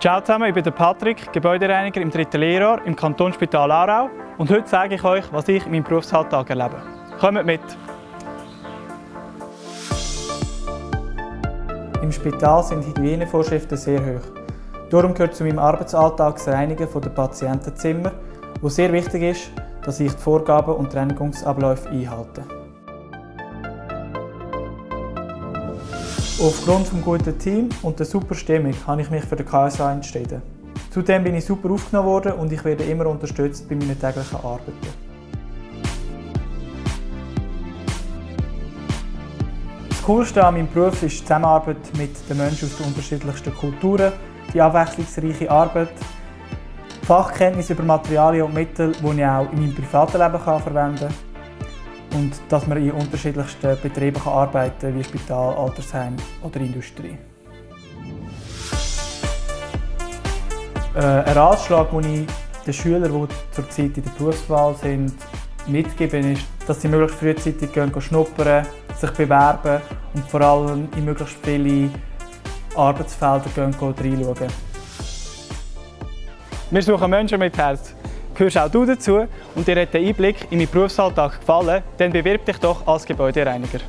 Ciao zusammen, ich bin Patrick, Gebäudereiniger im dritten Lehrjahr im Kantonsspital Aarau und heute zeige ich euch, was ich in meinem Berufsalltag erlebe. Kommt mit! Im Spital sind Hygienevorschriften sehr hoch. Darum gehört zu meinem Arbeitsalltag das Reinigen der Patientenzimmer, wo sehr wichtig ist, dass ich die Vorgaben und Reinigungsabläufe einhalte. Aufgrund des guten Teams und der super Stimmung habe ich mich für den KSA entschieden. Zudem bin ich super aufgenommen worden und ich werde immer unterstützt bei meinen täglichen Arbeiten. Das Coolste an meinem Beruf ist die Zusammenarbeit mit den Menschen aus den unterschiedlichsten Kulturen, die abwechslungsreiche Arbeit, Fachkenntnis über Materialien und Mittel, die ich auch in meinem privaten Leben verwenden kann und dass man in unterschiedlichsten Betrieben arbeiten kann, wie Spital, Altersheim oder Industrie. Äh, ein Ratschlag, den ich den Schülern, die zurzeit in der Berufswahl sind, mitgebe, ist, dass sie möglichst frühzeitig gehen, schnuppern, sich bewerben und vor allem in möglichst viele Arbeitsfelder gehen, reinschauen. Wir suchen Menschen mit Herz. Gehörst auch du dazu und dir hat der Einblick in meinen Berufsalltag gefallen, dann bewirb dich doch als Gebäudereiniger.